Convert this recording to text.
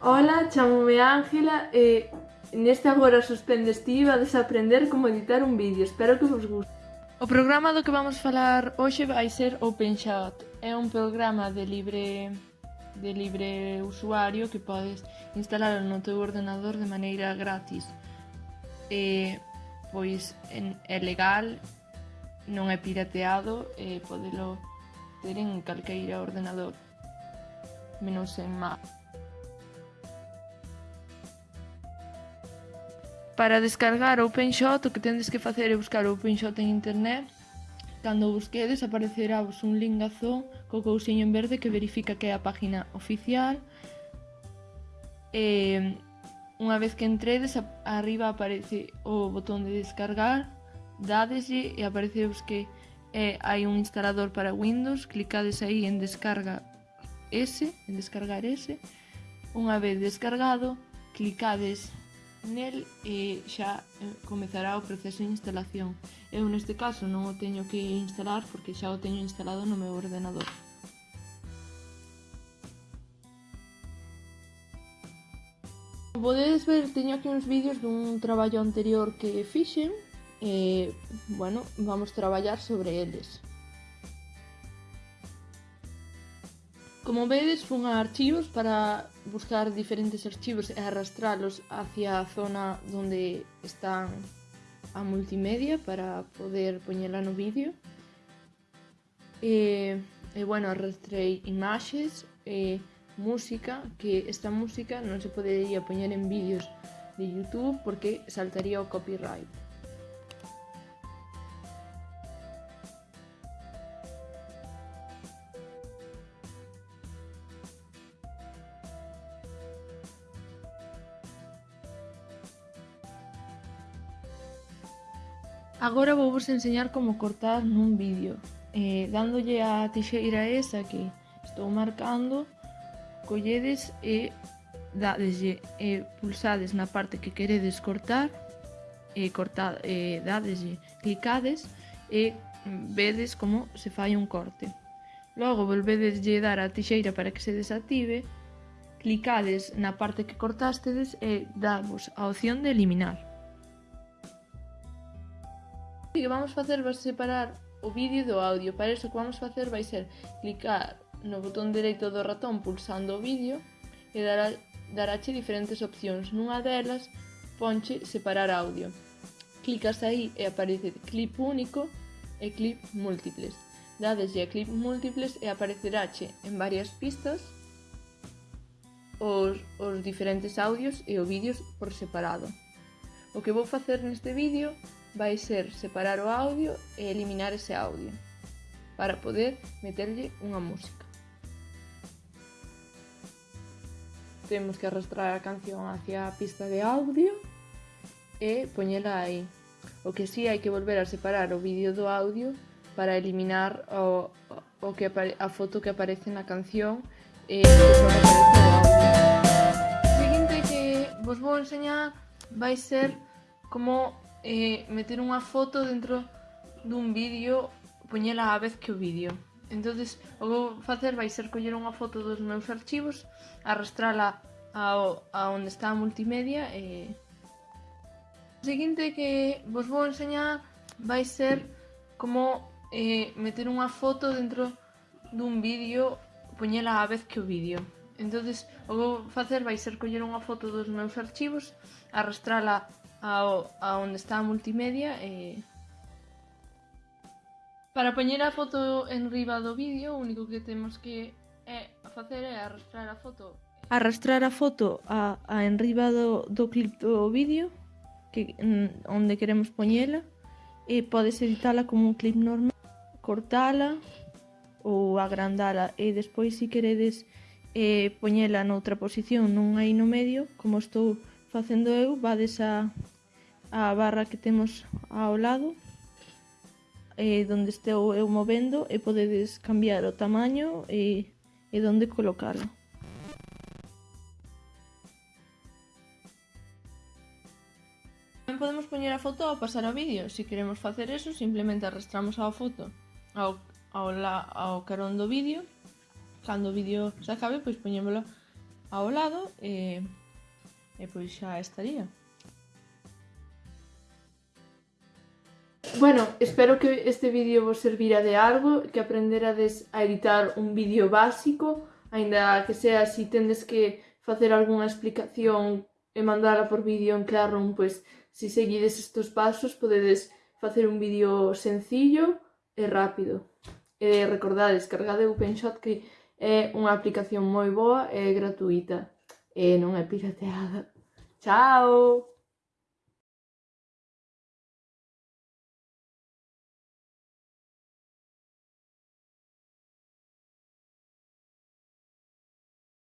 Ola, chámome Ángela e neste agora suspendes ti vades aprender como editar un vídeo. Espero que vos guste. O programa do que vamos falar hoxe vai ser OpenShot. É un programa de libre de libre usuario que podes instalar no teu ordenador de maneira gratis. E pois en, é legal, non é pirateado e podelo ter en calqueira ordenador menos en Mac. Para descargar OpenShot o que tendes que facer é buscar OpenShot en internet. Cando o busquedes aparecerá vos un link azul co cousiño en verde que verifica que é a página oficial. E unha vez que entredes arriba aparece o botón de descargar dadeslle e aparecevos que eh, hai un instalador para Windows. Clicades aí en descarga S en descargar S unha vez descargado clicades Nel e xa eh, comezará o proceso de instalación. Eu neste caso non o teño que instalar porque xa o teño instalado no meu ordenador. Como podedes ver, teño aquí uns vídeos dun traballo anterior que fixen e, eh, bueno, vamos traballar sobre eles. Como vedes, fun a archivos para buscar diferentes archivos e arrastralos hacia a zona onde están a multimedia para poder poñela no vídeo. E, e bueno, arrastrei imaxes, e música, que esta música non se podería poñer en vídeos de YouTube porque saltaría o copyright. Agora vou vos enseñar como cortar nun vídeo. Eh, Dándolle a tixeira esa que estou marcando Colledes e dadeslle, e pulsades na parte que queredes cortar E cortad, e dadeslle, clicades e vedes como se fai un corte. Logo volvedeslle dar a tixeira para que se desactive Clicades na parte que cortastedes e davos a opción de eliminar parte que vamos facer vai separar o vídeo do audio. Para iso o que vamos facer vai ser clicar no botón dereito do ratón pulsando o vídeo e dará, daráche diferentes opcións. Nunha delas ponche separar audio. Clicas aí e aparece clip único e clip múltiples. Dadeslle a clip múltiples e apareceráche en varias pistas os, os diferentes audios e o vídeos por separado. O que vou facer neste vídeo vai ser separar o audio e eliminar ese audio para poder meterlle unha música. Temos que arrastrar a canción hacia a pista de audio e poñela aí. O que sí hai que volver a separar o vídeo do audio para eliminar o, o que a foto que aparece na canción e o que aparece no audio. O seguinte que vos vou enseñar vai ser como eh, meter unha foto dentro dun vídeo poñela a vez que o vídeo. Entonces, o que vou facer vai ser coller unha foto dos meus archivos, arrastrala ao, a onde está a multimedia e... O seguinte que vos vou enseñar vai ser como eh, meter unha foto dentro dun vídeo, poñela a vez que o vídeo. Entonces, o que vou facer vai ser coller unha foto dos meus archivos, arrastrala ao, a onde está a multimedia e... Para poñer a foto en riba do vídeo, o único que temos que é facer é arrastrar a foto. Arrastrar a foto a, a en riba do, do clip do vídeo, que onde queremos poñela, e podes editala como un clip normal, cortala ou agrandala, e despois se si queredes eh, poñela noutra posición, non aí no medio, como estou facendo eu vades a, a barra que temos ao lado eh, donde estou eu movendo e podedes cambiar o tamaño e, e donde colocalo. Tamén podemos poñer a foto ao pasar ao vídeo. Se si queremos facer eso, simplemente arrastramos a foto ao, ao, la, ao carón do vídeo. Cando o vídeo se acabe, pois poñémolo ao lado e... Eh, E pois xa estaría. Bueno, espero que este vídeo vos servira de algo, que aprenderades a editar un vídeo básico, aínda que sea si tendes que facer algunha explicación e mandala por vídeo en Classroom, pois si seguides estes pasos podedes facer un vídeo sencillo e rápido. E recordades, cargade OpenShot que é unha aplicación moi boa e gratuita e non é pirateada. água.